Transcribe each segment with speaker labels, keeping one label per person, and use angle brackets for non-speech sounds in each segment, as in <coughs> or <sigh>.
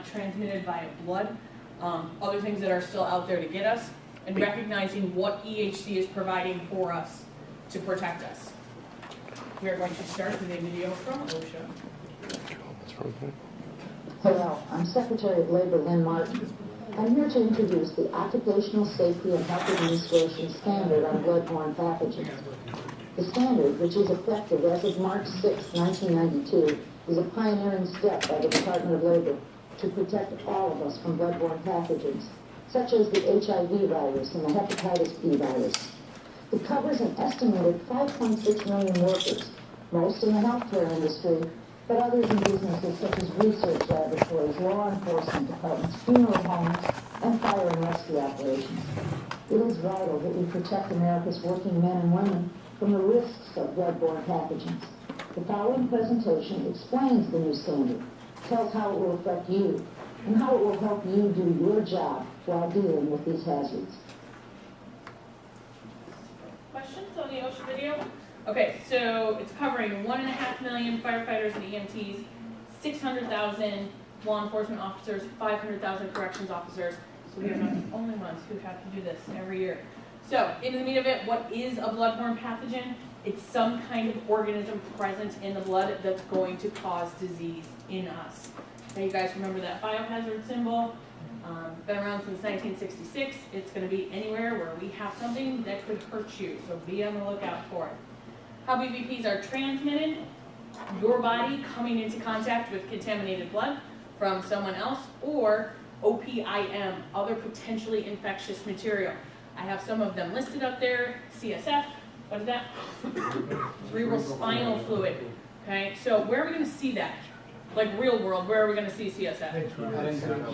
Speaker 1: not transmitted via blood, um, other things that are still out there to get us, and recognizing what EHC is providing for us to protect us. We are going to start with a video from OSHA.
Speaker 2: Hello, I'm Secretary of Labor Lynn Martin. I'm here to introduce the Occupational Safety and Health Administration Standard on bloodborne pathogens. The standard, which is effective as of March 6, 1992, is a pioneering step by the Department of Labor to protect all of us from bloodborne pathogens, such as the HIV virus and the hepatitis B virus. It covers an estimated 5.6 million workers, most in the healthcare industry, but others in businesses such as research laboratories, law enforcement departments, funeral homes, and fire and rescue operations. It is vital that we protect America's working men and women from the risks of bloodborne pathogens. The following presentation explains the new standard, tells how it will affect you, and how it will help you do your job while dealing with these hazards.
Speaker 1: Questions on the OSHA video? Okay, so it's covering one and a half million firefighters and EMTs, six hundred thousand law enforcement officers, five hundred thousand corrections officers. So we are not the only ones who have to do this every year. So, into the meat of it, what is a bloodborne pathogen? It's some kind of organism present in the blood that's going to cause disease in us. Now, you guys remember that biohazard symbol? Um, been around since 1966. It's going to be anywhere where we have something that could hurt you, so be on the lookout for it. How BBPs are transmitted, your body coming into contact with contaminated blood from someone else, or OPIM, other potentially infectious material. I have some of them listed up there, CSF, what is that? Cerebral spinal fluid, okay? So where are we gonna see that? Like real world, where are we gonna see CSF?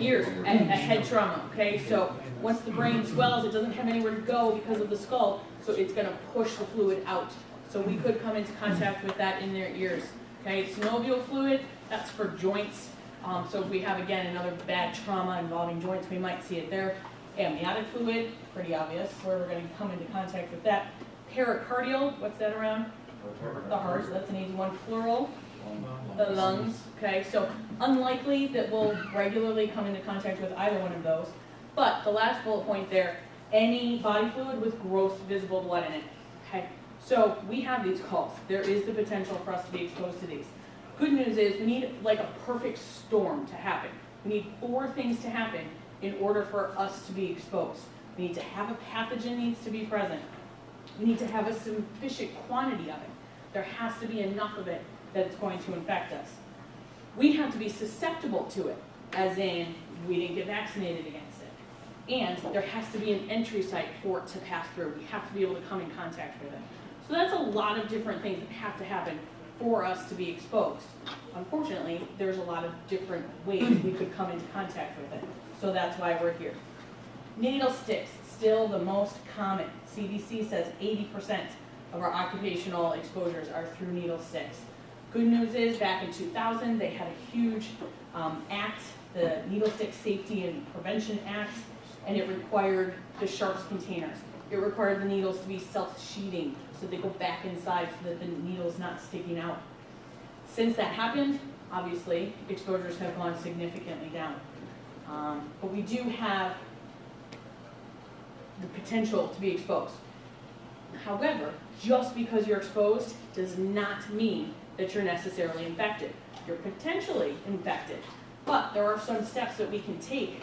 Speaker 1: Ears, a, a head trauma, okay? So once the brain swells, it doesn't have anywhere to go because of the skull, so it's gonna push the fluid out. So we could come into contact with that in their ears, okay? Synovial fluid, that's for joints. Um, so if we have, again, another bad trauma involving joints, we might see it there. Amniotic fluid, pretty obvious, where we're gonna come into contact with that. Pericardial, what's that around? The heart, so that's an easy one. Pleural, the lungs, okay? So unlikely that we'll regularly come into contact with either one of those. But the last bullet point there, any body fluid with gross visible blood in it, okay? So we have these calls. There is the potential for us to be exposed to these. Good news is we need like a perfect storm to happen. We need four things to happen in order for us to be exposed. We need to have a pathogen needs to be present. We need to have a sufficient quantity of it. There has to be enough of it that it's going to infect us. We have to be susceptible to it, as in we didn't get vaccinated against it. And there has to be an entry site for it to pass through. We have to be able to come in contact with it. So that's a lot of different things that have to happen for us to be exposed. Unfortunately, there's a lot of different ways we could come into contact with it. So that's why we're here. Needle sticks, still the most common. CDC says 80% of our occupational exposures are through needle sticks. Good news is, back in 2000, they had a huge um, act, the Needle Stick Safety and Prevention Act, and it required the sharps containers. It required the needles to be self-sheathing, so they go back inside so that the needle's not sticking out. Since that happened, obviously, exposures have gone significantly down. Um, but we do have the potential to be exposed. However, just because you're exposed does not mean that you're necessarily infected. You're potentially infected, but there are some steps that we can take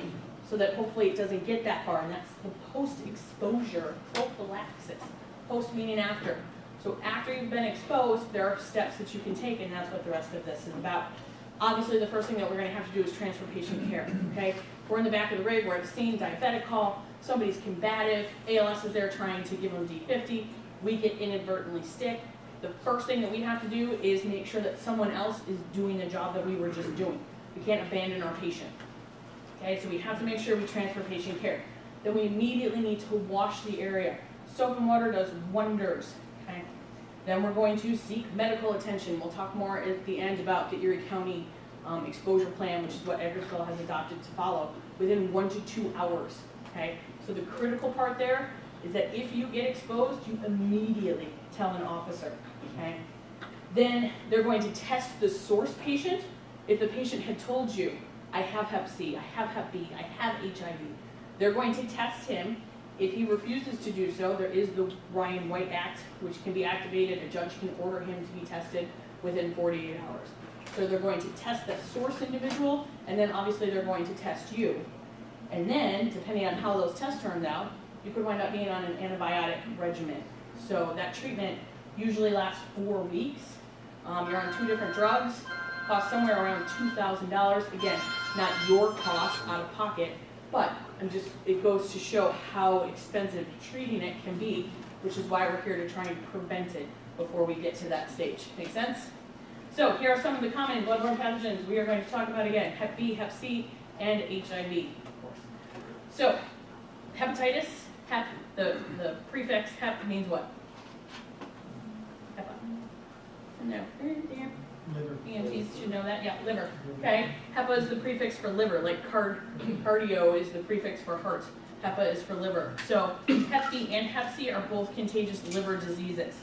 Speaker 1: so that hopefully it doesn't get that far, and that's the post-exposure prophylaxis. Post meaning after. So after you've been exposed, there are steps that you can take, and that's what the rest of this is about. Obviously, the first thing that we're gonna have to do is transfer patient care, okay? We're in the back of the rig, we're at a scene, diabetic call, somebody's combative, ALS is there trying to give them D50, we get inadvertently stick. The first thing that we have to do is make sure that someone else is doing the job that we were just doing. We can't abandon our patient. Okay, so we have to make sure we transfer patient care. Then we immediately need to wash the area. Soap and water does wonders, okay? Then we're going to seek medical attention. We'll talk more at the end about the Erie County um, exposure plan, which is what Eggertsville has adopted to follow, within one to two hours, okay? So the critical part there is that if you get exposed, you immediately tell an officer, okay? Then they're going to test the source patient. If the patient had told you, I have hep C, I have hep B, I have HIV. They're going to test him. If he refuses to do so, there is the Ryan White Act, which can be activated. A judge can order him to be tested within 48 hours. So they're going to test that source individual, and then obviously they're going to test you. And then, depending on how those tests turned out, you could wind up being on an antibiotic regimen. So that treatment usually lasts four weeks. Um, you're on two different drugs, cost somewhere around two thousand dollars. Again, not your cost out of pocket, but I'm just, it goes to show how expensive treating it can be, which is why we're here to try and prevent it before we get to that stage. Make sense? So here are some of the common bloodborne pathogens we are going to talk about again, Hep B, Hep C, and HIV, of course. So, hepatitis, hep, the, the prefix hep means what? Hepa. There.
Speaker 3: Liver.
Speaker 1: EMTs should know that, yeah, liver, okay? HEPA is the prefix for liver, like card, cardio is the prefix for heart. HEPA is for liver. So <clears throat> Hep B and Hep C are both contagious liver diseases.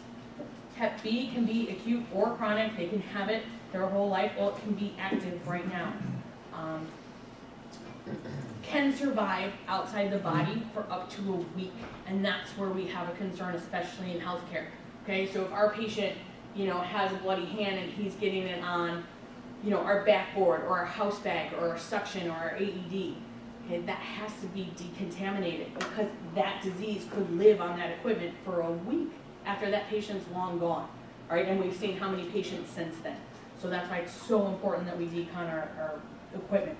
Speaker 1: Hep B can be acute or chronic, they can have it their whole life, or it can be active right now. Um, Can survive outside the body for up to a week, and that's where we have a concern, especially in healthcare. Okay, so if our patient you know, has a bloody hand and he's getting it on, you know, our backboard or our house bag or our suction or our AED. Okay, that has to be decontaminated because that disease could live on that equipment for a week after that patient's long gone. All right, and we've seen how many patients since then. So that's why it's so important that we decon our, our equipment.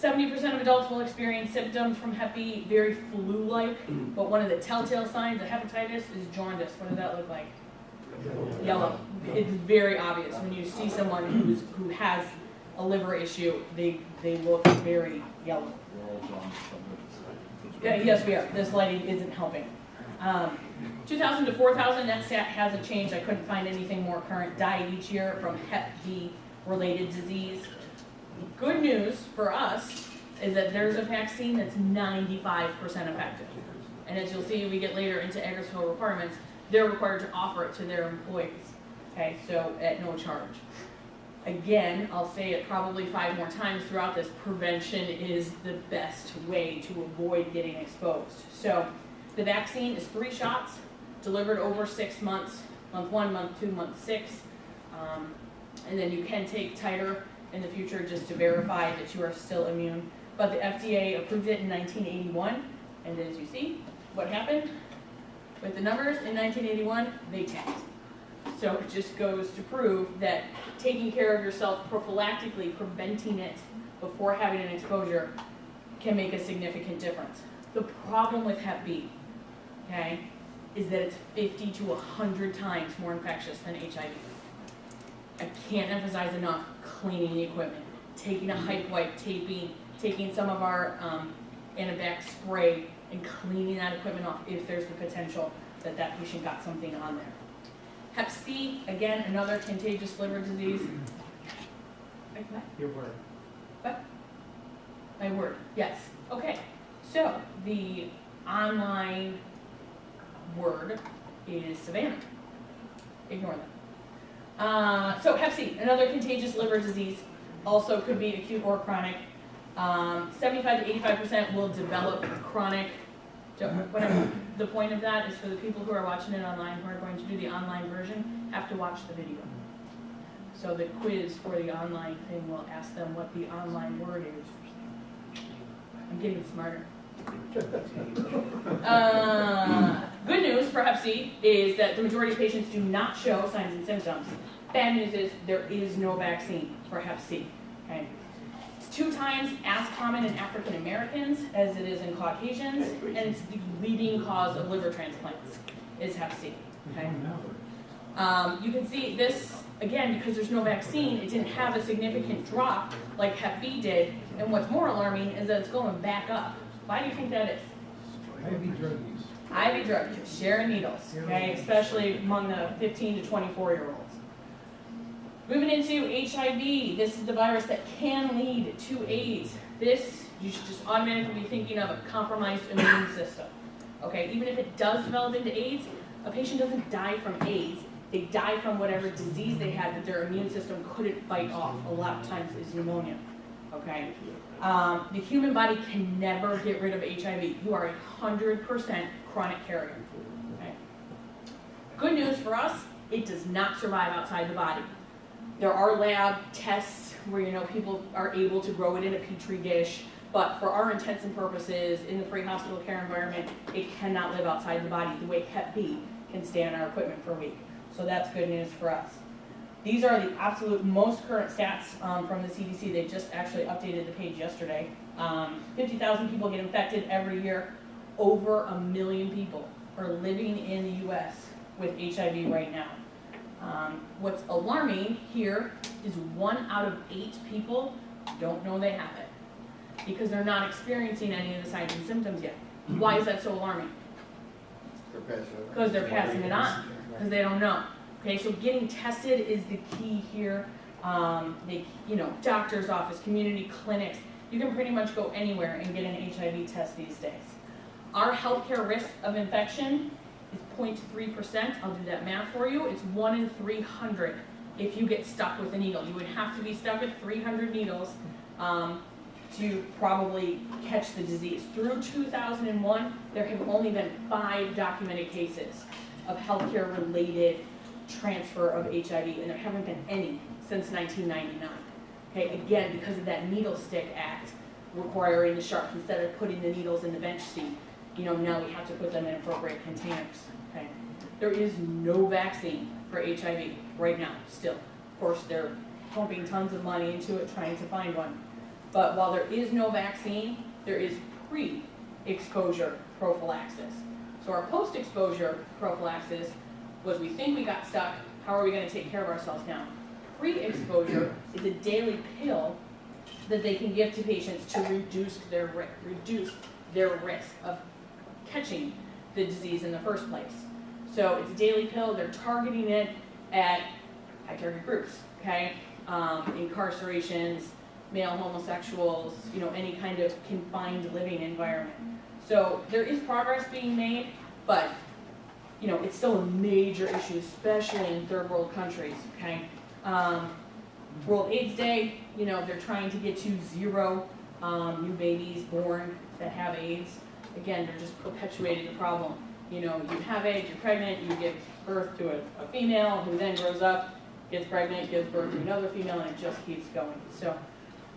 Speaker 1: 70% of adults will experience symptoms from Hep B, very flu-like, but one of the telltale signs of hepatitis is jaundice. What does that look like? Yellow. It's very obvious when you see someone who's, who has a liver issue, they, they look very yellow. Yeah, yes, we are. This lighting isn't helping. Um, 2,000 to 4,000, that stat hasn't changed. I couldn't find anything more current. Die each year from Hep B related disease. Good news for us is that there's a vaccine that's 95% effective. And as you'll see, we get later into Eggertsville requirements, they're required to offer it to their employees. Okay, so at no charge. Again, I'll say it probably five more times throughout this, prevention is the best way to avoid getting exposed. So the vaccine is three shots, delivered over six months, month one, month two, month six. Um, and then you can take titer in the future just to verify that you are still immune. But the FDA approved it in 1981, and as you see, what happened? With the numbers in 1981, they tanked. So it just goes to prove that taking care of yourself prophylactically, preventing it before having an exposure, can make a significant difference. The problem with Hep B, okay, is that it's 50 to 100 times more infectious than HIV. I can't emphasize enough cleaning the equipment, taking a hype wipe, taping, taking some of our um, Anabac spray and cleaning that equipment off if there's the potential that that patient got something on there. Hep C, again, another contagious liver disease. What?
Speaker 3: Your word. What?
Speaker 1: My word, yes. Okay, so the online word is Savannah. Ignore that. Uh, so Hep C, another contagious liver disease, also could be acute or chronic. Um, 75 to 85% will develop chronic. Whatever. The point of that is for the people who are watching it online, who are going to do the online version, have to watch the video. So the quiz for the online thing will ask them what the online word is. I'm getting smarter. <laughs> Uh, good news for Hep C is that the majority of patients do not show signs and symptoms. Bad news is there is no vaccine for Hep C. Okay? Two times as common in African Americans as it is in Caucasians, and it's the leading cause of liver transplants is Hep C. Okay? Um, you can see this, again, because there's no vaccine, it didn't have a significant drop like Hep B did. And what's more alarming is that it's going back up. Why do you think that is?
Speaker 3: Heavy drug use.
Speaker 1: IV drug use, sharing needles, okay, especially among the 15 to 24 year olds. Moving into HIV, this is the virus that can lead to AIDS. This, you should just automatically be thinking of a compromised immune system. Okay, even if it does develop into AIDS, a patient doesn't die from AIDS. They die from whatever disease they had that their immune system couldn't fight off. A lot of times is pneumonia. okay? Um, the human body can never get rid of HIV. You are a hundred percent chronic carrier, okay? Good news for us, it does not survive outside the body. There are lab tests where, you know, people are able to grow it in a petri dish, but for our intents and purposes, in the pre-hospital care environment, it cannot live outside the body the way Hep B can stay on our equipment for a week. So that's good news for us. These are the absolute most current stats um, from the CDC. They just actually updated the page yesterday. Um, 50,000 people get infected every year. Over a million people are living in the US with HIV right now. Um, what's alarming here is one out of eight people don't know they have it because they're not experiencing any of the signs and symptoms yet. Why is that so alarming? Because they're passing it on, because they don't know. Okay, so getting tested is the key here. Um, they, you know, doctor's office, community clinics, you can pretty much go anywhere and get an HIV test these days. Our healthcare risk of infection is 0.3 percent. I'll do that math for you. It's one in 300 if you get stuck with a needle. You would have to be stuck with 300 needles um, to probably catch the disease. Through 2001, there have only been five documented cases of healthcare related transfer of HIV, and there haven't been any since 1999. Okay, again, because of that needle stick act requiring the sharps, instead of putting the needles in the bench seat, you know, now we have to put them in appropriate containers. Okay, there is no vaccine for HIV right now, still. Of course, they're pumping tons of money into it, trying to find one. But while there is no vaccine, there is pre-exposure prophylaxis. So our post-exposure prophylaxis was we think we got stuck, how are we gonna take care of ourselves now? Pre-exposure is a daily pill that they can give to patients to reduce their reduce their risk of catching the disease in the first place. So it's a daily pill, they're targeting it at high target groups, okay? Um, incarcerations, male homosexuals, you know, any kind of confined living environment. So there is progress being made, but, you know, it's still a major issue, especially in third world countries, okay? Um, World AIDS Day, you know, they're trying to get to zero, um, new babies born that have AIDS. Again, they're just perpetuating the problem. You know, you have AIDS, you're pregnant, you give birth to a, a female who then grows up, gets pregnant, gives birth to another female, and it just keeps going. So,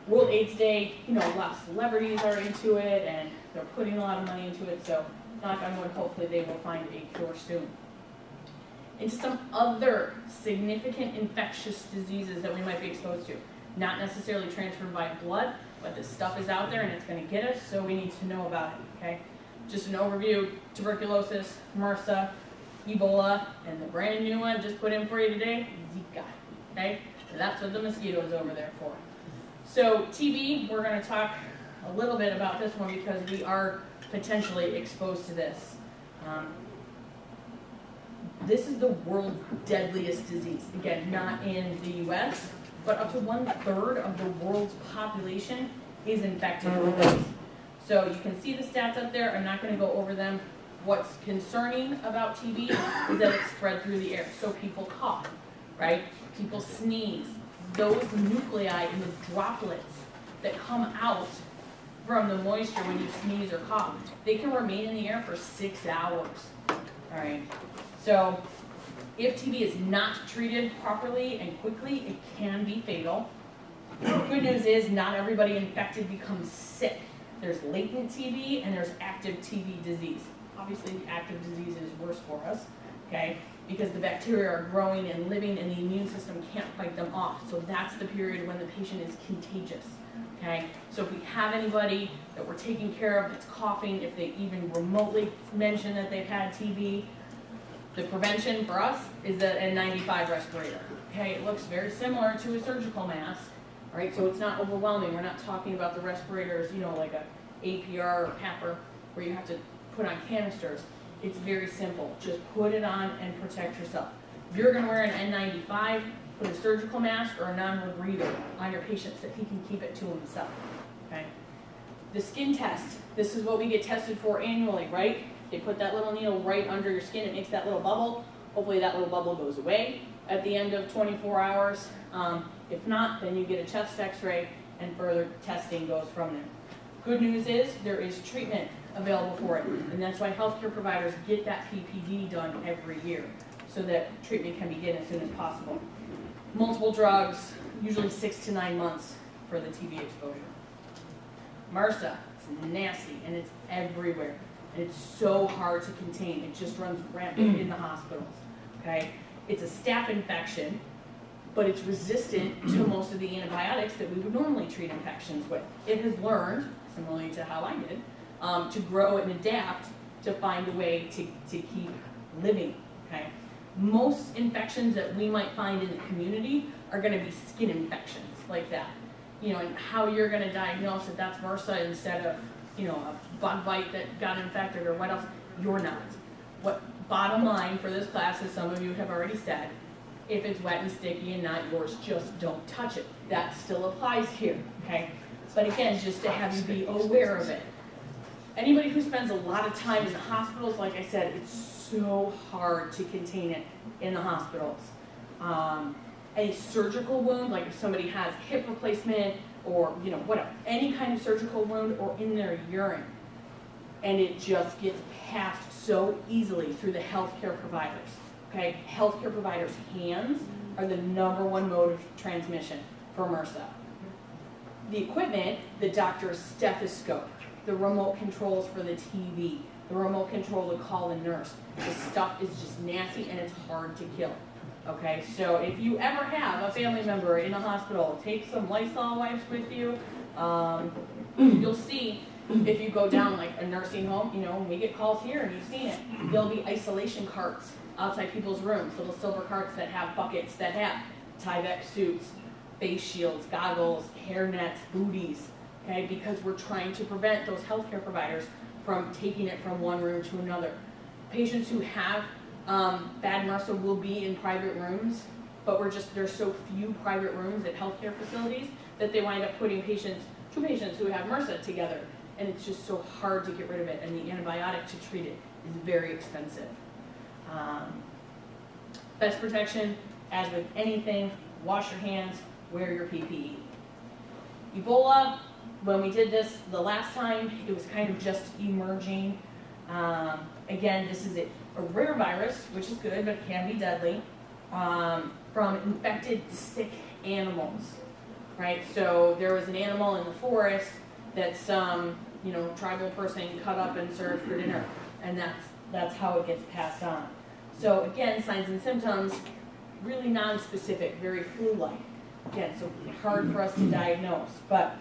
Speaker 1: World AIDS Day, you know, a lot of celebrities are into it, and they're putting a lot of money into it, so knock on wood, hopefully they will find a cure soon. Into some other significant infectious diseases that we might be exposed to. Not necessarily transferred by blood, but this stuff is out there and it's gonna get us, so we need to know about it, okay? Just an overview, tuberculosis, MRSA, Ebola, and the brand new one just put in for you today, Zika, okay? That's what the mosquito is over there for. So TB, we're gonna talk a little bit about this one because we are potentially exposed to this. Um, this is the world's deadliest disease. Again, not in the US, but up to one third of the world's population is infected with this. So you can see the stats up there. I'm not going to go over them. What's concerning about TB is that it's spread through the air. So people cough, right? People sneeze. Those nuclei in the droplets that come out from the moisture when you sneeze or cough, they can remain in the air for six hours. All right. So if TB is not treated properly and quickly, it can be fatal. Good news is not everybody infected becomes sick. There's latent TB and there's active TB disease. Obviously, the active disease is worse for us, okay? Because the bacteria are growing and living and the immune system can't fight them off. So that's the period when the patient is contagious, okay? So if we have anybody that we're taking care of that's coughing, if they even remotely mention that they've had TB, the prevention for us is a N95 respirator. Okay, it looks very similar to a surgical mask, right? So it's not overwhelming. We're not talking about the respirators, you know, like a APR or PAPR, where you have to put on canisters. It's very simple. Just put it on and protect yourself. If you're going to wear an N95, put a surgical mask or a non-rebreather on your patient so he can keep it to himself. Okay. The skin test. This is what we get tested for annually, right? They put that little needle right under your skin. It makes that little bubble. Hopefully that little bubble goes away at the end of 24 hours. Um, if not, then you get a chest x-ray and further testing goes from there. Good news is, there is treatment available for it, and that's why healthcare providers get that PPD done every year, so that treatment can begin as soon as possible. Multiple drugs, usually six to nine months for the TB exposure. MRSA, it's nasty and it's everywhere. And it's so hard to contain. It just runs rampant in the hospitals. Okay? It's a staph infection, but it's resistant to most of the antibiotics that we would normally treat infections with. It has learned, similarly to how I did, um, to grow and adapt to find a way to, to keep living. Okay? Most infections that we might find in the community are going to be skin infections like that you know, and how you're gonna diagnose that that's MRSA instead of, you know, a bug bite that got infected or what else, you're not. What, bottom line for this class, as some of you have already said, if it's wet and sticky and not yours, just don't touch it. That still applies here, okay? But again, just to have you be aware of it. Anybody who spends a lot of time in the hospitals, like I said, it's so hard to contain it in the hospitals. Um, a surgical wound, like if somebody has hip replacement or, you know, whatever, any kind of surgical wound or in their urine. And it just gets passed so easily through the healthcare providers. Okay, healthcare providers' hands are the number one mode of transmission for MRSA. The equipment, the doctor's stethoscope, the remote controls for the TV, the remote control to call the nurse. The stuff is just nasty and it's hard to kill. Okay, so if you ever have a family member in a hospital, take some Lysol wipes with you. Um, you'll see if you go down like a nursing home, you know, we get calls here and you've seen it. There'll be isolation carts outside people's rooms, little silver carts that have buckets that have Tyvek suits, face shields, goggles, hair nets, booties. Okay, because we're trying to prevent those healthcare providers from taking it from one room to another. Patients who have um, bad MRSA will be in private rooms, but we're just, there's so few private rooms at healthcare facilities that they wind up putting patients, two patients who have MRSA together. And it's just so hard to get rid of it, and the antibiotic to treat it is very expensive. Um, best protection, as with anything, wash your hands, wear your PPE. Ebola, when we did this the last time, it was kind of just emerging. Um, again, this is a, a rare virus, which is good, but it can be deadly, um, from infected sick animals, right? So there was an animal in the forest that some, you know, tribal person cut up and served for dinner, and that's, that's how it gets passed on. So again, signs and symptoms, really non-specific, very flu-like. Again, so hard for us to diagnose, but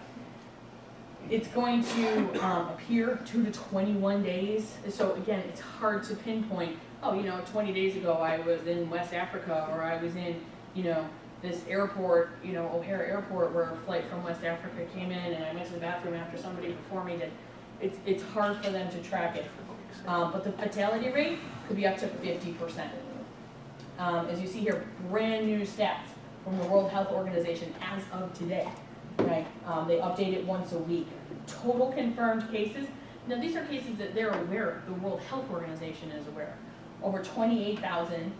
Speaker 1: it's going to um, appear two to 21 days. So again, it's hard to pinpoint, oh, you know, 20 days ago I was in West Africa or I was in, you know, this airport, you know, O'Hare Airport where a flight from West Africa came in and I went to the bathroom after somebody before me did. It's, it's hard for them to track it. Um, but the fatality rate could be up to 50%. Um, as you see here, brand new stats from the World Health Organization as of today right? Um, they update it once a week. Total confirmed cases. Now these are cases that they're aware of. The World Health Organization is aware. Over 28,000.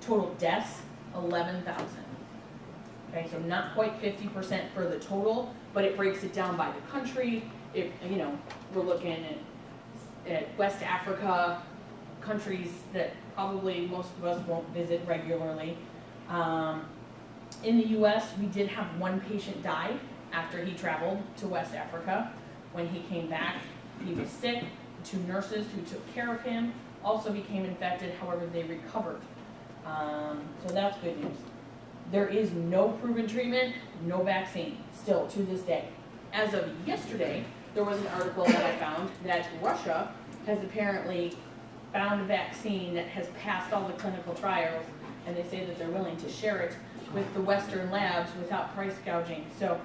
Speaker 1: Total deaths, 11,000. Okay, so not quite 50% for the total, but it breaks it down by the country. It, you know, we're looking at, at West Africa, countries that probably most of us won't visit regularly. Um, in the U.S., we did have one patient die after he traveled to West Africa. When he came back, he was sick. Two nurses who took care of him also became infected, however, they recovered. Um, so that's good news. There is no proven treatment, no vaccine, still to this day. As of yesterday, there was an article that I found that Russia has apparently found a vaccine that has passed all the clinical trials, and they say that they're willing to share it with the Western labs without price gouging. So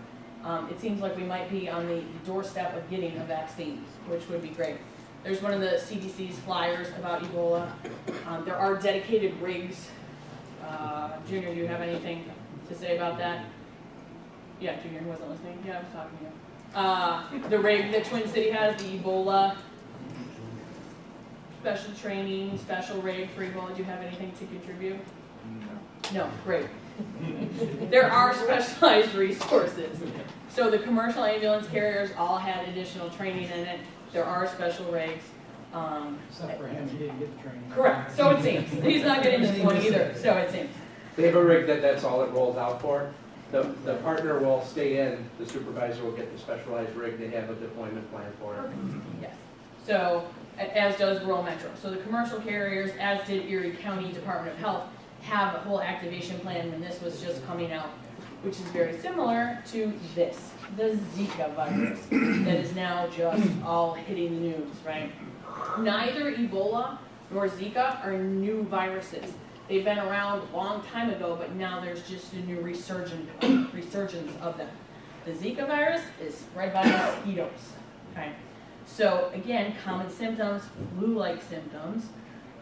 Speaker 1: um, it seems like we might be on the doorstep of getting a vaccine, which would be great. There's one of the CDC's flyers about Ebola. Um, there are dedicated rigs. Uh, Junior, do you have anything to say about that? Yeah, Junior wasn't listening. Yeah, I was talking to you. Uh, the rig that Twin City has, the Ebola special training, special rig for Ebola. Do you have anything to contribute? No, great. There are specialized resources. So the commercial ambulance carriers all had additional training in it. There are special rigs. Um,
Speaker 3: Except for him, he didn't get the training.
Speaker 1: correct, so it seems. He's not getting this one either, so it seems.
Speaker 4: They have a rig that that's all it rolls out for. The, the partner will stay in, the supervisor will get the specialized rig, they have a deployment plan for it.
Speaker 1: Yes. So, as does rural metro. So the commercial carriers, as did Erie County Department of Health, have a whole activation plan when this was just coming out, which is very similar to this, the Zika virus, that is now just all hitting the news, right? Neither Ebola nor Zika are new viruses. They've been around a long time ago, but now there's just a new resurgence, resurgence of them. The Zika virus is spread by mosquitoes, okay? So again, common symptoms, flu-like symptoms,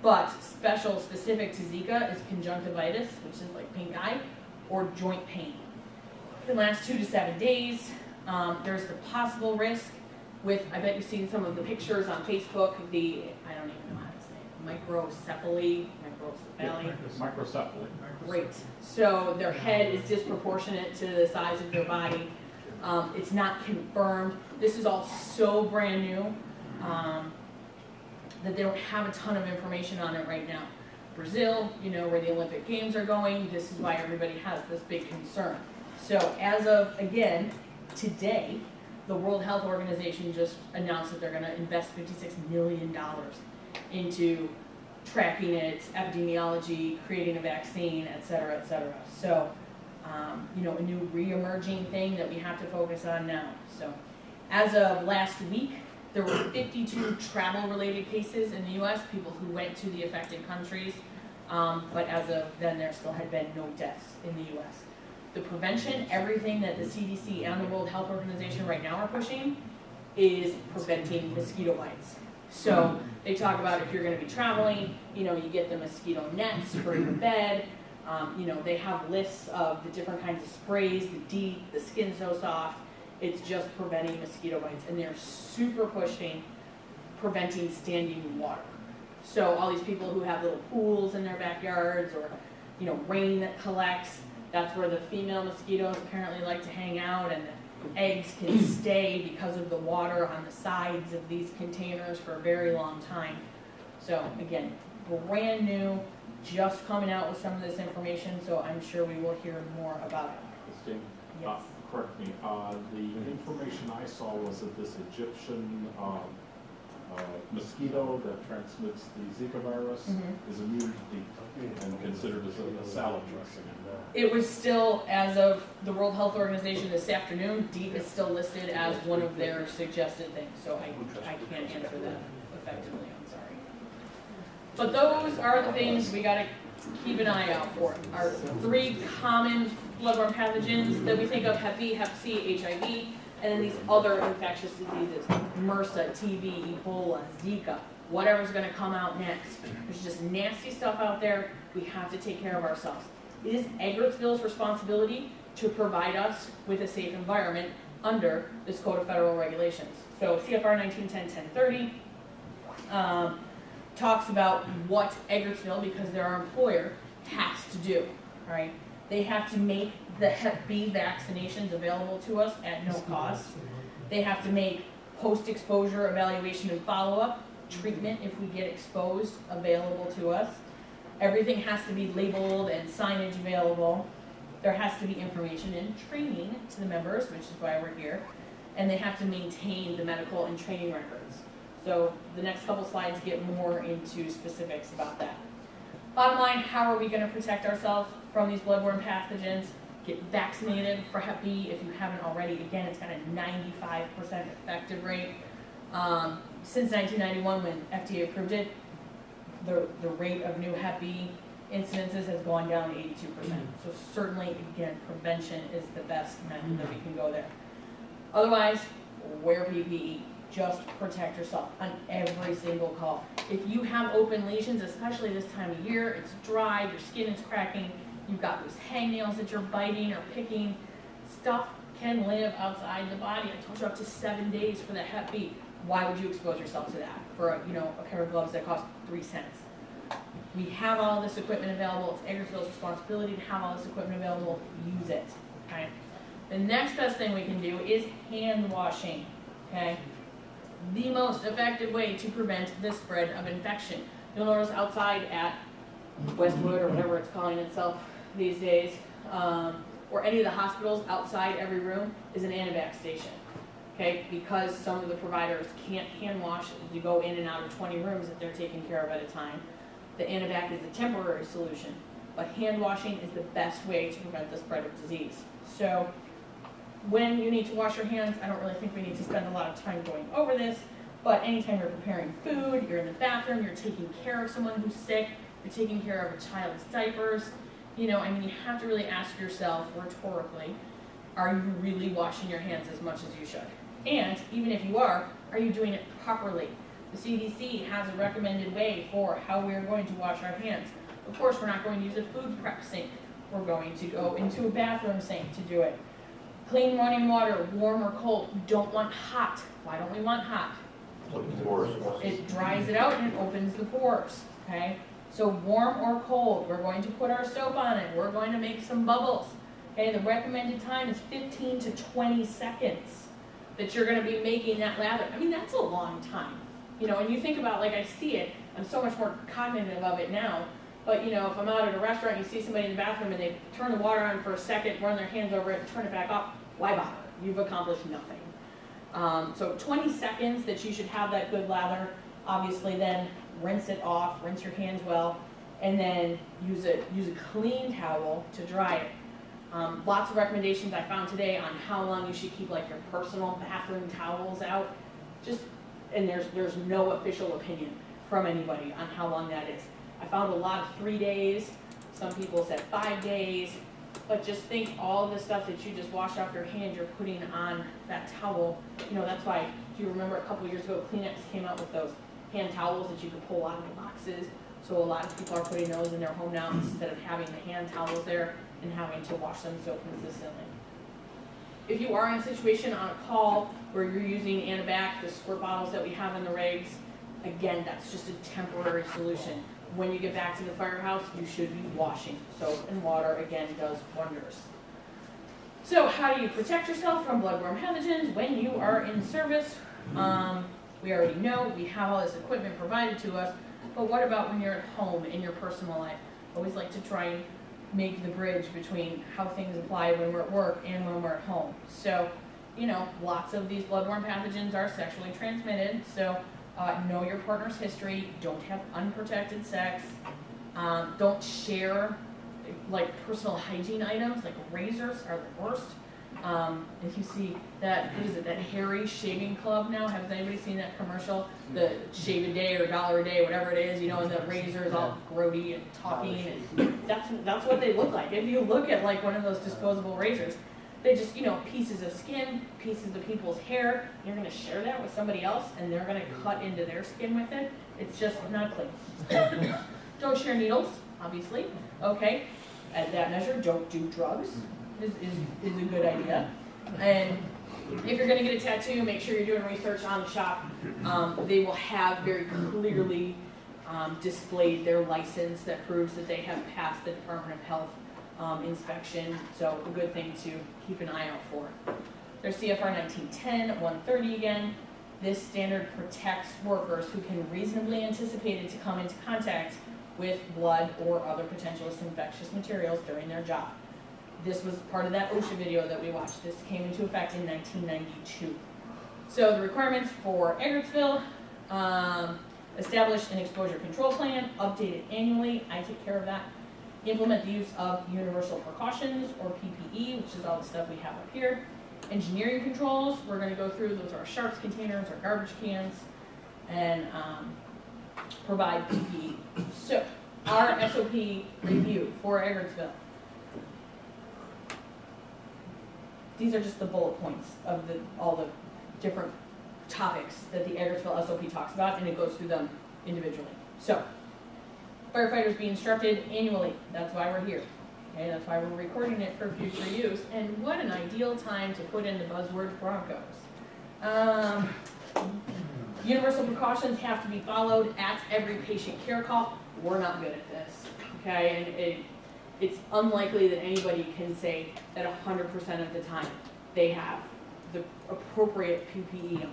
Speaker 1: but special specific to Zika is conjunctivitis, which is like pink eye, or joint pain. It can last two to seven days. Um, there's the possible risk with, I bet you've seen some of the pictures on Facebook, the, I don't even know microcephaly, microcephaly.
Speaker 5: Microcephaly.
Speaker 1: Great. So their head is disproportionate to the size of their body. Um, it's not confirmed. This is all so brand new, um, that they don't have a ton of information on it right now. Brazil, you know, where the Olympic Games are going, this is why everybody has this big concern. So as of, again, today, the World Health Organization just announced that they're gonna invest fifty-six million dollars into tracking it, epidemiology, creating a vaccine, et cetera, et cetera. So, um, you know, a new re-emerging thing that we have to focus on now. So, as of last week, there were <coughs> fifty-two travel-related cases in the US, people who went to the affected countries. Um, but as of then, there still had been no deaths in the US. The prevention, everything that the CDC and the World Health Organization right now are pushing is preventing mosquito bites. So they talk about if you're gonna be traveling, you know, you get the mosquito nets for your <clears throat> bed. Um, you know, they have lists of the different kinds of sprays, the DEET, the skin so soft. It's just preventing mosquito bites and they're super pushing preventing standing water. So all these people who have little pools in their backyards or, you know, rain that collects, that's where the female mosquitoes apparently like to hang out and the eggs can <clears throat> stay because of the water on the sides of these containers for a very long time. So again, brand new, just coming out with some of this information, so I'm sure we will hear more about it.
Speaker 5: Christine,
Speaker 1: Yes.
Speaker 5: uh, correct me, uh, the information I saw was that this Egyptian, um, uh, mosquito that transmits the Zika virus
Speaker 1: Mhm.
Speaker 5: is immune to DEET and considered as a- a salad dressing.
Speaker 1: It was still, as of the World Health Organization this afternoon, DEET is still listed as one of their suggested things, so I, I can't answer that effectively, I'm sorry. But those are the things we gotta keep an eye out for. Our three common bloodborne pathogens that we think of, Hep B, Hep C, HIV, and then these other infectious diseases, MRSA, TB, Ebola, Zika, whatever's gonna come out next. There's just nasty stuff out there, we have to take care of ourselves. It is Eggertsville's responsibility to provide us with a safe environment under this Code of Federal Regulations. So CFR 1910-1030 um, talks about what Edwardsville, because they're our employer, has to do, right? They have to make the Hep B vaccinations available to us at no cost. They have to make post-exposure evaluation and follow-up, treatment if we get exposed, available to us. Everything has to be labeled and signage available. There has to be information and training to the members, which is why we're here. And they have to maintain the medical and training records. So the next couple slides get more into specifics about that. Bottom line, how are we gonna protect ourselves from these bloodborne pathogens? Get vaccinated for Hep B if you haven't already. Again, it's got a ninety-five percent effective rate. Um, since nineteen ninety-one, when FDA approved it, the, the rate of new Hep B incidences has gone down eighty-two percent. So certainly, again, prevention is the best method that we can go there. Otherwise, wear PPE, just protect yourself on every single call. If you have open lesions, especially this time of year, it's dry, your skin is cracking, you've got those hangnails that you're biting or picking, stuff can live outside the body. I told you up to seven days for the Hep B. Why would you expose yourself to that for, a, you know, a pair of gloves that cost three cents? We have all this equipment available, it's Eggertsville's responsibility to have all this equipment available, use it, okay? The next best thing we can do is hand washing, okay? The most effective way to prevent the spread of infection. You'll notice outside at Westwood or whatever it's calling itself these days, um, or any of the hospitals, outside every room is an Anavac station. Okay, because some of the providers can't hand wash as you go in and out of twenty rooms that they're taking care of at a time. The Anavac is a temporary solution, but hand washing is the best way to prevent the spread of disease. So, when you need to wash your hands, I don't really think we need to spend a lot of time going over this, but anytime you're preparing food, you're in the bathroom, you're taking care of someone who's sick, you're taking care of a child's diapers, you know, I mean, you have to really ask yourself rhetorically, are you really washing your hands as much as you should? And even if you are, are you doing it properly? The CDC has a recommended way for how we are going to wash our hands. Of course, we're not going to use a food prep sink. We're going to go into a bathroom sink to do it. Clean running water, warm or cold. We don't want hot. Why don't we want hot? It dries it out and it opens the pores, okay? So warm or cold, we're going to put our soap on it, we're going to make some bubbles. Okay, the recommended time is fifteen to twenty seconds that you're gonna be making that lather. I mean, that's a long time. You know, and you think about, like, I see it, I'm so much more cognitive of it now. But, you know, if I'm out at a restaurant, and you see somebody in the bathroom and they turn the water on for a second, run their hands over it, turn it back off, why bother? You've accomplished nothing. Um, so 20 seconds that you should have that good lather. Obviously, then rinse it off, rinse your hands well, and then use a use a clean towel to dry it. Um, lots of recommendations I found today on how long you should keep like your personal bathroom towels out. Just and there's there's no official opinion from anybody on how long that is. I found a lot of three days. Some people said five days. But just think all the stuff that you just washed off your hand, you're putting on that towel. You know, that's why, do you remember a couple years ago, Kleenex came out with those hand towels that you could pull out of the boxes? So a lot of people are putting those in their home now instead of having the hand towels there and having to wash them so consistently. If you are in a situation on a call where you're using Anabac, the squirt bottles that we have in the rigs, again, that's just a temporary solution. When you get back to the firehouse, you should be washing. Soap and water, again, does wonders. So how do you protect yourself from bloodborne pathogens when you are in service? Um, we already know, we have all this equipment provided to us, but what about when you're at home in your personal life? Always like to try and make the bridge between how things apply when we're at work and when we're at home. So, you know, lots of these bloodborne pathogens are sexually transmitted, so uh, know your partner's history, don't have unprotected sex, um, don't share like personal hygiene items, like razors are the worst. Um, if you see that, what is it, that Harry Shaving Club now, has anybody seen that commercial? The shave a day or dollar a day, whatever it is, you know, and the razors all grody and talking, and that's, that's what they look like. If you look at like one of those disposable razors, they just, you know, pieces of skin, pieces of people's hair, you're gonna share that with somebody else, and they're gonna cut into their skin with it, it's just not clean. <coughs> Don't share needles, obviously, okay? At that measure, don't do drugs, is, is, is a good idea. And if you're gonna get a tattoo, make sure you're doing research on the shop. Um, they will have very clearly, um, displayed their license that proves that they have passed the Department of Health, um, inspection, so a good thing to keep an eye out for. There's CFR 1910, 130 again. This standard protects workers who can reasonably anticipate it to come into contact with blood or other potential infectious materials during their job. This was part of that OSHA video that we watched. This came into effect in 1992. So the requirements for Eggertsville, um, establish an exposure control plan, update it annually. I take care of that. Implement the use of universal precautions or PPE, which is all the stuff we have up here. Engineering controls, we're gonna go through, those are our sharps containers, our garbage cans, and, um, provide PPE. So, our SOP review for Eggertsville. These are just the bullet points of the, all the different topics that the Eggertsville SOP talks about, and it goes through them individually. So, firefighters be instructed annually, that's why we're here. Okay, that's why we're recording it for future use, and what an ideal time to put in the buzzword Broncos. Um, universal precautions have to be followed at every patient care call. we're not good at this, okay? And it, it's unlikely that anybody can say that hundred percent of the time they have the appropriate PPE.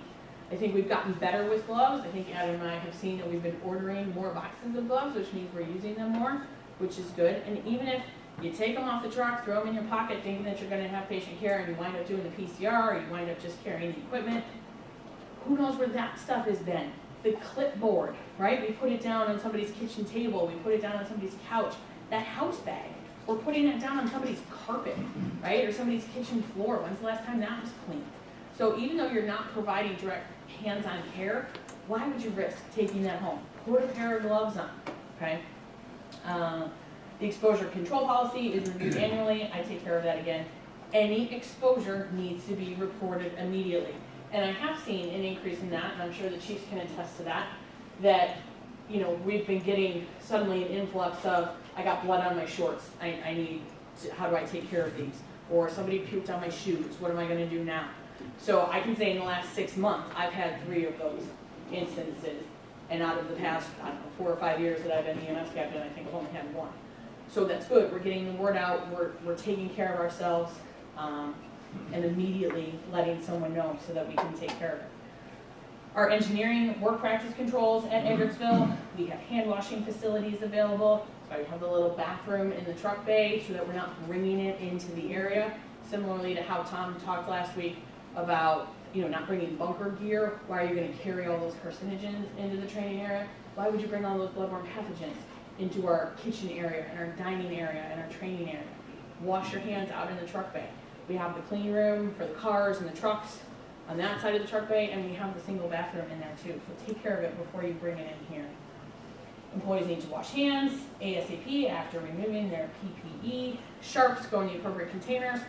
Speaker 1: I think we've gotten better with gloves. I think Adam and I have seen that we've been ordering more boxes of gloves, which means we're using them more, which is good. And even if you take them off the truck, throw them in your pocket, thinking that you're gonna have patient care, and you wind up doing the PCR, or you wind up just carrying the equipment, who knows where that stuff has been? The clipboard, right? We put it down on somebody's kitchen table, we put it down on somebody's couch. That house bag, we're putting it down on somebody's carpet, right? Or somebody's kitchen floor. When's the last time that was cleaned? So even though you're not providing direct hands-on care, why would you risk taking that home? Put a pair of gloves on, okay? Uh, The exposure control policy is reviewed <clears throat> annually, I take care of that again. Any exposure needs to be reported immediately. And I have seen an increase in that, and I'm sure the chiefs can attest to that, that, you know, we've been getting suddenly an influx of, I got blood on my shorts, I, I need, to- how do I take care of these? Or somebody puked on my shoes, what am I gonna do now? So I can say in the last six months, I've had three of those instances. And out of the past, I don't know, four or five years that I've been EMS captain, I think I've only had one. So that's good, we're getting the word out, we're, we're taking care of ourselves, um, and immediately letting someone know so that we can take care of it. Our engineering work practice controls at mm-hmm. Eggertsville, we have hand washing facilities available. So I have the little bathroom in the truck bay so that we're not bringing it into the area. Similarly to how Tom talked last week about, you know, not bringing bunker gear. Why are you gonna carry all those carcinogens into the training area? Why would you bring all those bloodborne pathogens into our kitchen area and our dining area and our training area? Wash your hands out in the truck bay. We have the clean room for the cars and the trucks on that side of the truck bay, and we have the single bathroom in there too. So take care of it before you bring it in here. Employees need to wash hands ASAP after removing their PPE. Sharps go in the appropriate containers.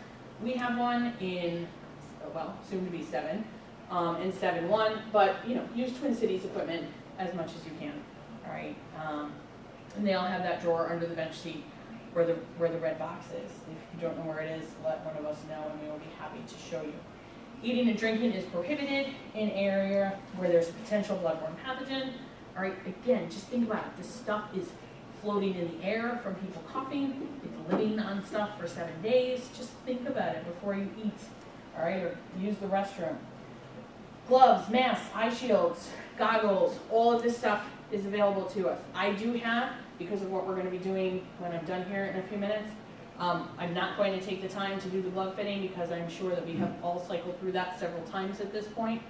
Speaker 1: We have one in, well, soon to be seven, um, in seven one, but, you know, use Twin Cities equipment as much as you can, all right? Um, and they all have that drawer under the bench seat where the, where the red box is. If you don't know where it is, let one of us know and we will be happy to show you. Eating and drinking is prohibited in area where there's potential bloodborne pathogen. All right, again, just think about it. This stuff is floating in the air from people coughing. It's living on stuff for seven days. Just think about it before you eat, all right, or use the restroom. Gloves, masks, eye shields, goggles, all of this stuff is available to us. I do have, because of what we're gonna be doing when I'm done here in a few minutes, um, I'm not going to take the time to do the glove fitting because I'm sure that we have all cycled through that several times at this point.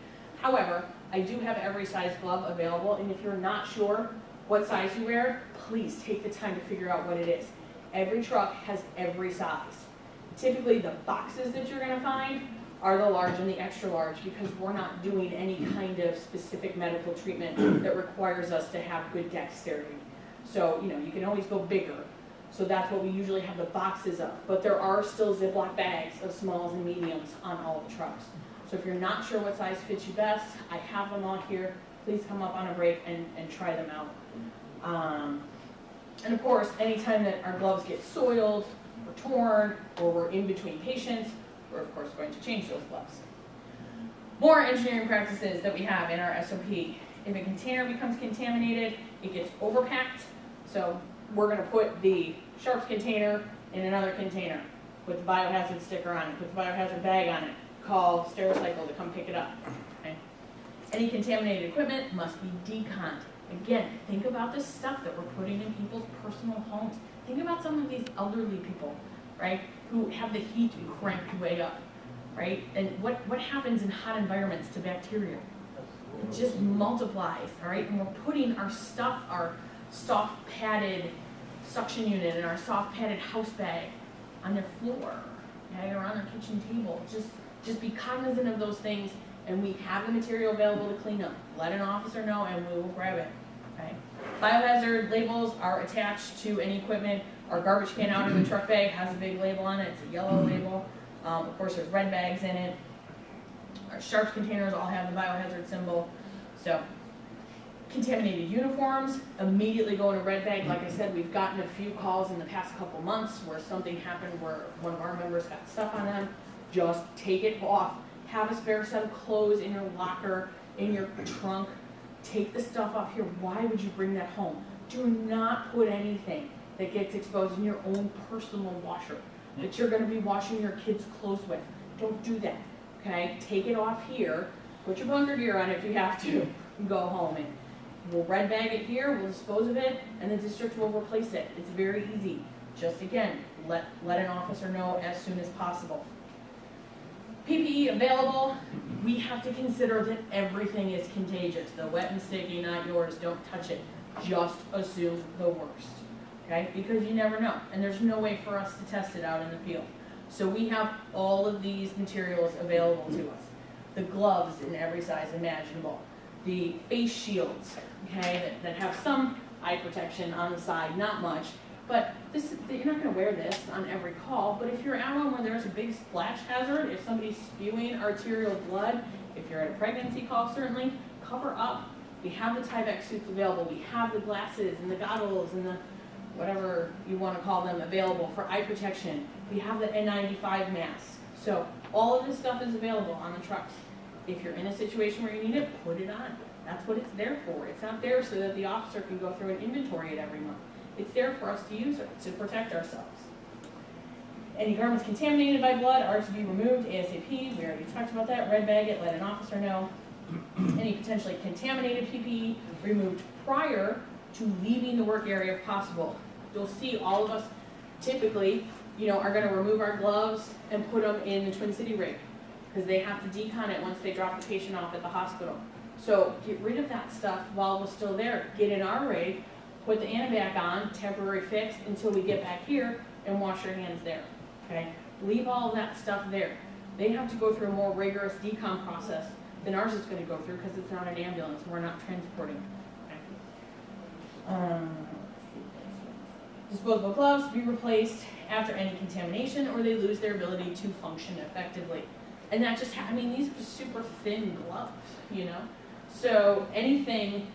Speaker 1: However, I do have every size glove available, and if you're not sure what size you wear, please take the time to figure out what it is. Every truck has every size. Typically, the boxes that you're gonna find are the large and the extra large because we're not doing any kind of specific medical treatment that requires us to have good dexterity. So, you know, you can always go bigger, so that's what we usually have the boxes of. But there are still Ziploc bags of smalls and mediums on all the trucks. So if you're not sure what size fits you best, I have them all here. Please come up on a break and, and try them out. Um, and of course, anytime that our gloves get soiled or torn or we're in between patients, we're of course going to change those gloves. More engineering practices that we have in our SOP. If a container becomes contaminated, it gets overpacked. So we're gonna put the sharps container in another container, put the biohazard sticker on it, put the biohazard bag on it, call Stericycle to come pick it up. okay? Any contaminated equipment must be deconned. Again, think about the stuff that we're putting in people's personal homes. Think about some of these elderly people, right, who have the heat cranked way up, right? And what, what happens in hot environments to bacteria? It just multiplies, all right? And we're putting our stuff, our soft padded suction unit and our soft padded house bag on their floor, okay, or on their kitchen table. Just, just be cognizant of those things, and we have the material available to clean them. Let an officer know, and we will grab it, okay? Biohazard labels are attached to any equipment. Our garbage can out in the truck bag has a big label on it. It's a yellow label. Um, of course, there's red bags in it. Our sharps containers all have the biohazard symbol. So, contaminated uniforms immediately go in a red bag. Like I said, we've gotten a few calls in the past couple months where something happened where one of our members got stuff on them. Just take it off. Have a spare set of clothes in your locker, in your trunk. Take the stuff off here. Why would you bring that home? do not put anything that gets exposed in your own personal washer, that you're gonna be washing your kids' clothes with. Don't do that, okay? Take it off here, put your bunker gear on if you have to, go home. And we'll red bag it here, we'll dispose of it, and the district will replace it. It's very easy. Just again, let, let an officer know as soon as possible. PPE available, we have to consider that everything is contagious. The wet and sticky, not yours, don't touch it. Just assume the worst, okay? Because you never know, and there's no way for us to test it out in the field. So we have all of these materials available to us. The gloves in every size imaginable, the face shields, okay, that, that have some eye protection on the side, not much. But this, is- you're not gonna wear this on every call, but if you're out on where there's a big splash hazard, if somebody's spewing arterial blood, if you're at a pregnancy call, certainly, cover up. We have the Tyvek suits available, we have the glasses and the goggles and the, whatever you wanna call them, available for eye protection. We have the N95 masks. So all of this stuff is available on the trucks. If you're in a situation where you need it, put it on. That's what it's there for. It's not there so that the officer can go through and inventory it every month. It's there for us to use it, to protect ourselves. Any garments contaminated by blood are to be removed ASAP. We already talked about that. Red bag it, let an officer know. <clears throat> Any potentially contaminated PPE removed prior to leaving the work area if possible. You'll see all of us typically, you know, are gonna remove our gloves and put them in the Twin City rig. Because they have to decon it once they drop the patient off at the hospital. So get rid of that stuff while we're still there. Get in our rig, put the Anabac on, temporary fix, until we get back here and wash your hands there, okay? Leave all that stuff there. They have to go through a more rigorous decon process than ours is gonna go through, because it's not an ambulance, we're not transporting. Um, Disposable gloves be replaced after any contamination, or they lose their ability to function effectively. And that just, I mean, these are super thin gloves, you know? So anything,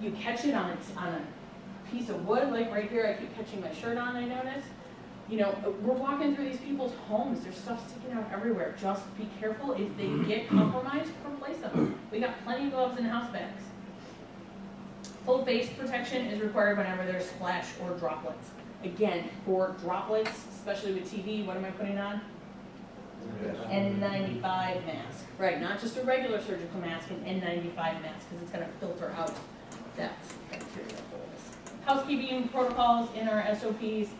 Speaker 1: you catch it on, a- on a piece of wood, like right here, I keep catching my shirt on, I notice. You know, uh, we're walking through these people's homes, there's stuff sticking out everywhere. Just be careful, if they get compromised, replace them. We got plenty of gloves in house bags. Full face protection is required whenever there's splash or droplets. Again, for droplets, especially with TB, what am I putting on? N95 mask, right, not just a regular surgical mask, an N95 mask, because it's gonna filter out that bacteria. Housekeeping protocols in our SOPs,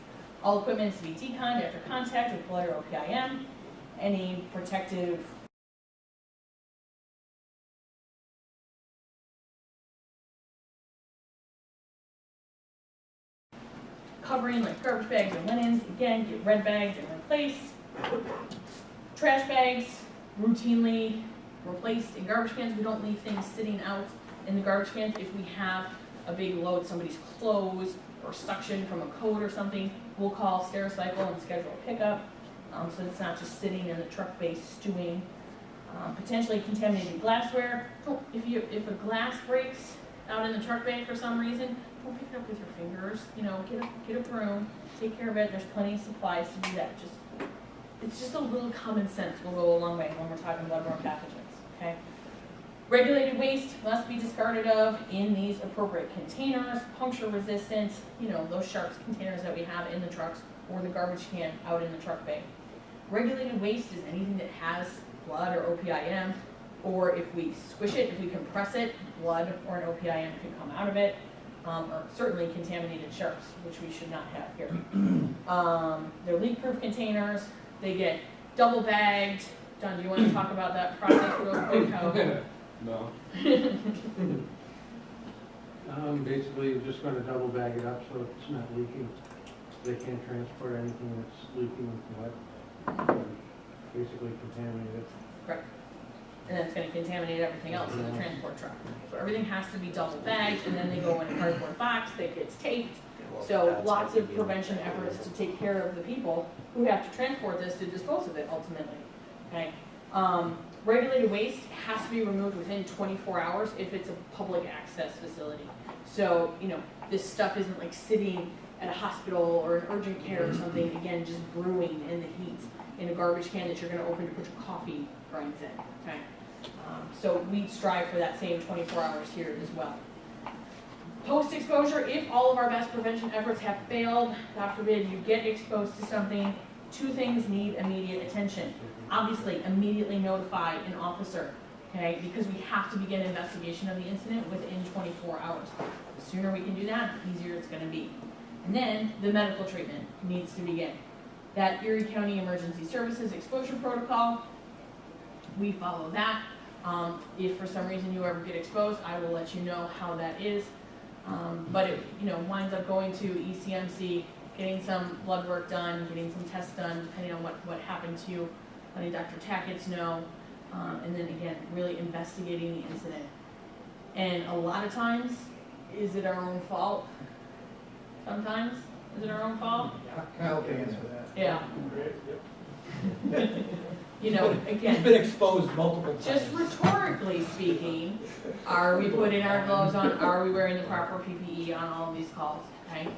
Speaker 1: all equipment to be deconned after contact with blood or OPIM. Any protective covering like garbage bags or linens, again, get red bags and replaced. Trash bags routinely replaced in garbage cans. We don't leave things sitting out in the garbage cans. If we have a big load, somebody's clothes or suction from a coat or something, we'll call Stericycle and schedule a pickup. Um, so it's not just sitting in the truck base stewing. Um, potentially contaminated glassware. If you, if a glass breaks out in the truck bay for some reason, don't pick it up with your fingers. You know, get a, get a broom, take care of it. There's plenty of supplies to do that. Just it's just a little common sense will go a long way when we're talking about bloodborne pathogens, okay? Regulated waste must be discarded of in these appropriate containers, puncture resistant, you know, those sharps containers that we have in the trucks or the garbage can out in the truck bay. Regulated waste is anything that has blood or OPIM, or if we squish it, if we compress it, blood or an OPIM can come out of it. Um, or certainly contaminated sharps, which we should not have here. <clears throat> Um, they're leak-proof containers, they get double bagged. Don, do you want to talk about that process real <coughs> quick? How, <laughs>
Speaker 5: No. <laughs>
Speaker 3: Um, basically, you're just gonna double bag it up so it's not leaking. They can't transport anything that's leaking with wet. Basically contaminate it.
Speaker 1: correct. And then it's going to contaminate everything else in the transport truck. So everything has to be double bagged, and then they go in a cardboard box that gets taped. So lots of prevention efforts to take care of the people who have to transport this to dispose of it ultimately. Okay. Um, regulated waste has to be removed within 24 hours if it's a public access facility. So, you know, this stuff isn't like sitting at a hospital or an urgent care or something, again, just brewing in the heat in a garbage can that you're gonna open to put your coffee grinds in, okay? Um, so we strive for that same 24 hours here as well. Post-exposure, if all of our best prevention efforts have failed, God forbid you get exposed to something, two things need immediate attention. Obviously, immediately notify an officer, okay, because we have to begin investigation of the incident within twenty-four hours. The sooner we can do that, the easier it's gonna be. And then, the medical treatment needs to begin. That Erie County Emergency Services Exposure Protocol, we follow that. Um, if for some reason you ever get exposed, I will let you know how that is. Um, but it, you know, winds up going to E ECMC, getting some blood work done, getting some tests done, depending on what, what happened to you, letting Dr. Tackett know, um, and then again, really investigating the incident. And a lot of times, is it our own fault? Sometimes, is it our own fault?
Speaker 6: Kyle can answer that.
Speaker 1: Yeah. <laughs> You know,
Speaker 6: He's
Speaker 1: again,
Speaker 6: been exposed multiple times.
Speaker 1: just rhetorically speaking, are we putting our gloves on, are we wearing the proper PPE on all of these calls, okay?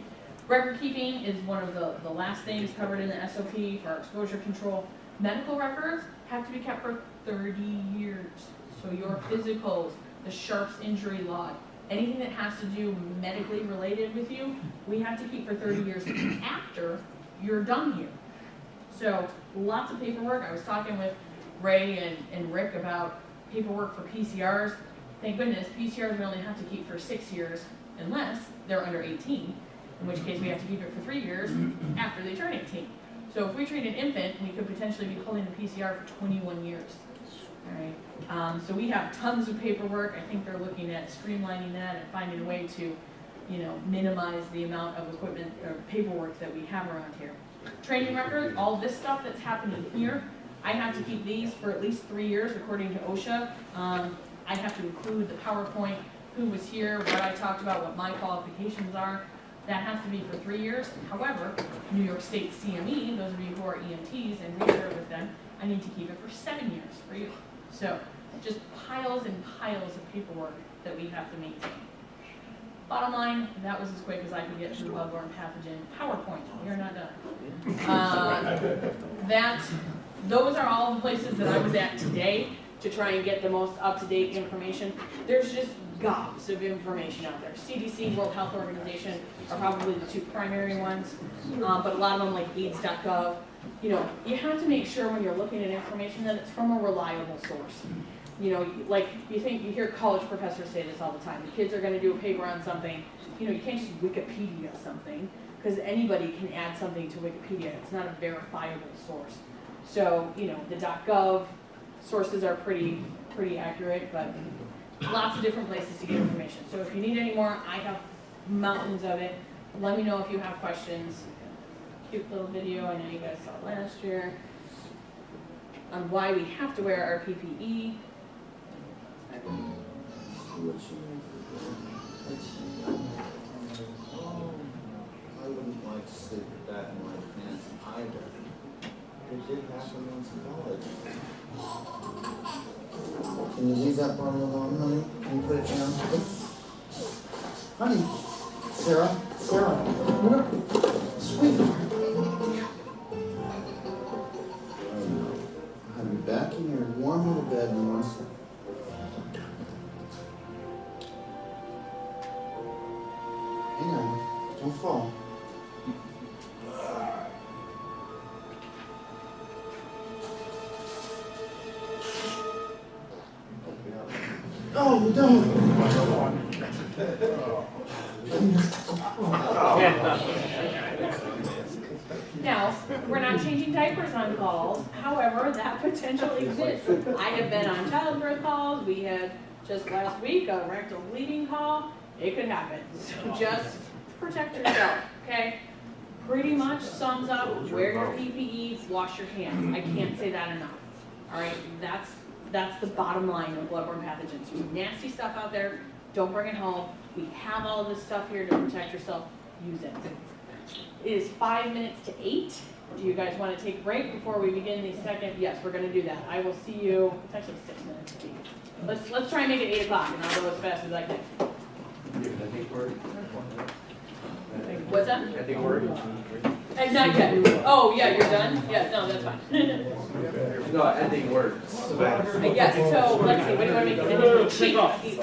Speaker 1: Record keeping is one of the, the last things covered in the SOP for exposure control. Medical records have to be kept for thirty years. So your physicals, the Sharps injury log, anything that has to do medically related with you, we have to keep for thirty years after you're done here. So lots of paperwork. I was talking with Ray and, and Rick about paperwork for PCRs. Thank goodness, PCRs we only have to keep for six years unless they're under eighteen, in which case we have to keep it for three years after they turn eighteen. So if we treat an infant, we could potentially be holding the PCR for twenty-one years. Alright, um, so we have tons of paperwork. I think they're looking at streamlining that and finding a way to, you know, minimize the amount of equipment or paperwork that we have around here. Training records, all this stuff that's happening here, I have to keep these for at least three years according to OSHA. Um, I have to include the PowerPoint, who was here, what I talked about, what my qualifications are. That has to be for three years. However, New York State CME, those of you who are EMTs and reserve with them, I need to keep it for seven years for you. So, just piles and piles of paperwork that we have to maintain. Bottom line, that was as quick as I could get through bloodborne pathogen PowerPoint. You're not done. Um, <laughs> that, those are all the places that I was at today to try and get the most up-to-date information. There's just gobs of information out there. CDC, World Health Organization are probably the two primary ones, uh, but a lot of them like AIDS.gov. You know, you have to make sure when you're looking at information that it's from a reliable source. You know, like you think you hear college professors say this all the time. The kids are going to do a paper on something. You know, you can't just Wikipedia something because anybody can add something to Wikipedia. It's not a verifiable source. So, you know, the .gov sources are pretty pretty accurate, but lots of different places to get information. So if you need any more, I have mountains of it. Let me know if you have questions. Cute little video I know you guys saw last year on why we have to wear our PPE.
Speaker 7: I wouldn't like to with that in my pants either. It did. Can you leave that bottle alone, honey? Can you put it down? Honey, Sarah, Sarah, what? Sweetheart. I'll be back in your warm little bed in one second. Oh, don't. Oh, no!
Speaker 1: Now, we're not changing diapers on calls, however, that potential exists. I have been on childbirth calls, we had just last week a rectal bleeding call, it could happen. So just protect yourself, okay? Pretty much sums up, wear your PPE, wash your hands, I can't say that enough. Alright, that's, that's the bottom line of bloodborne pathogens, there's nasty stuff out there, don't bring it home. We have all this stuff here to protect yourself, use it. It is five minutes to eight. Do you guys want to take a break before we begin the second? Yes, we're gonna do that. I will see you, it's actually six minutes to. Let's, let's try and make it eight o'clock and I'll go as fast as I can.
Speaker 4: I think we're,
Speaker 1: What's that?
Speaker 4: I think we're and
Speaker 1: uh, not yet. Oh, yeah, you're done? Yeah, no, that's fine.
Speaker 4: no, ending words.
Speaker 1: Yes, so let's see, what do you want to make? Cheap.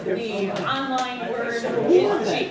Speaker 1: The, the online word is cheap.